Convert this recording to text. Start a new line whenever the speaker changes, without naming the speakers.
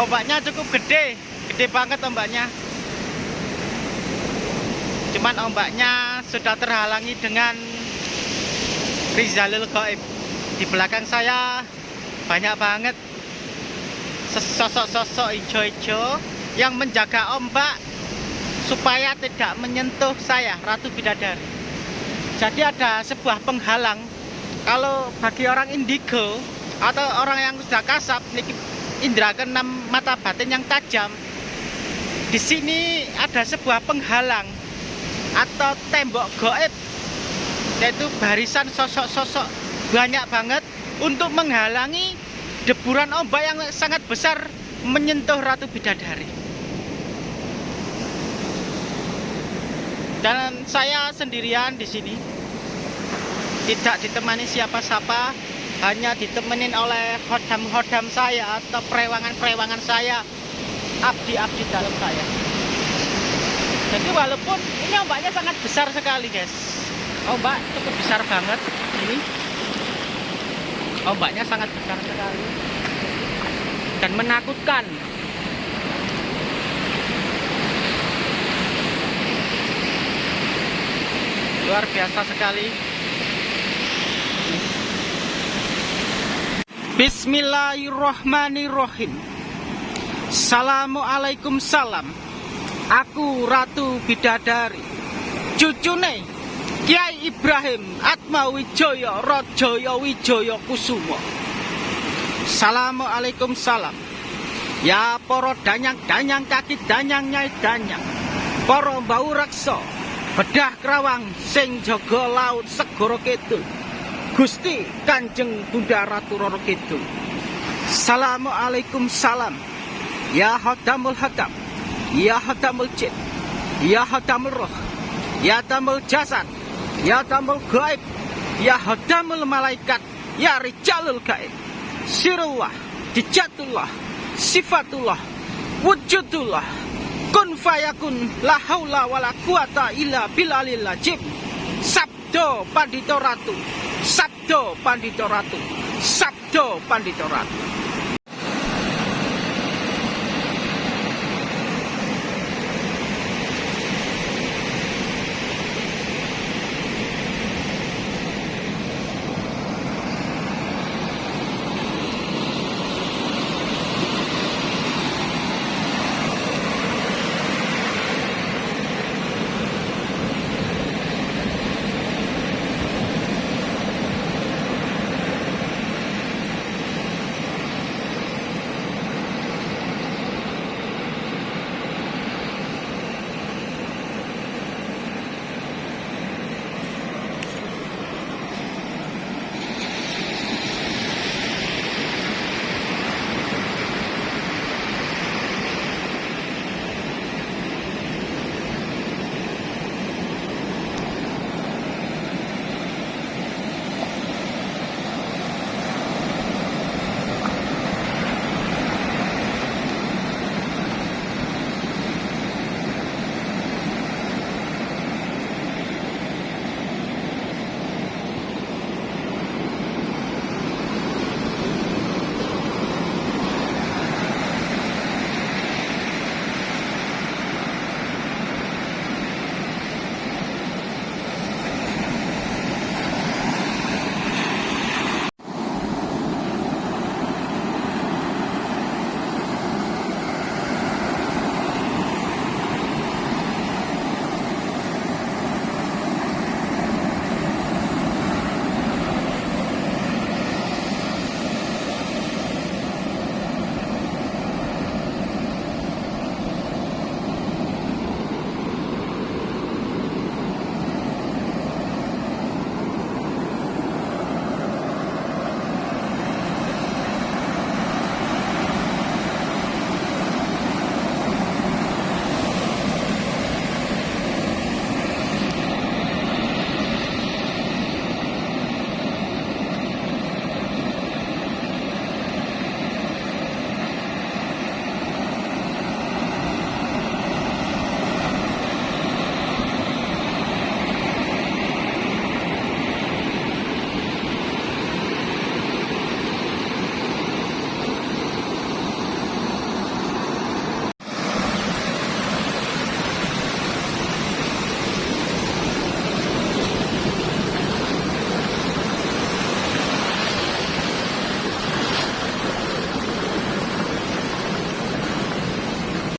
Ombaknya cukup gede, gede banget ombaknya. Cuman ombaknya sudah terhalangi dengan Rizalul Goib. Di belakang saya banyak banget sosok-sosok hijau-hijau yang menjaga ombak supaya tidak menyentuh saya, Ratu Bidadari. Jadi ada sebuah penghalang kalau bagi orang indigo atau orang yang sudah kasap indera keenam mata batin yang tajam. Di sini ada sebuah penghalang atau tembok goib yaitu barisan sosok-sosok banyak banget untuk menghalangi deburan ombak yang sangat besar menyentuh Ratu Bidadari. Dan saya sendirian di sini, tidak ditemani siapa-siapa, hanya ditemenin oleh hodam-hodam saya atau perewangan-perewangan saya, abdi-abdi dalam saya. Jadi walaupun ini ombaknya sangat besar sekali guys, ombak cukup besar banget ini. Ombaknya sangat besar sekali. Dan menakutkan. Luar biasa sekali Bismillahirrohmanirrohim Assalamualaikum salam. Aku Ratu Bidadari. Cucune Kiai Ibrahim Atma Wijaya Rajaya Wijaya Kusumo Assalamualaikum salam. Ya poro danyang-danyang kaki danyang nyai danyang. Poro bau rakso Bedah kerawang sing jaga laut segoro kidul Gusti Kanjeng Bunda Ratu Roro Kidul. Assalamualaikum salam. Ya Hadamul Hadam Ya Hadamul Jid Ya Hadamul Roh. Ya Hadamul Jasad. Ya Hadamul Gaib. Ya Hadamul Malaikat. Ya Rijalul Gaib. Sirullah Dijatullah Sifatullah Wujudullah. Kun fayakun La haula wa quwata illa bilalil Sabdo Pandito Ratu Sabdo Pandito Ratu. Sabdo Pandito Ratu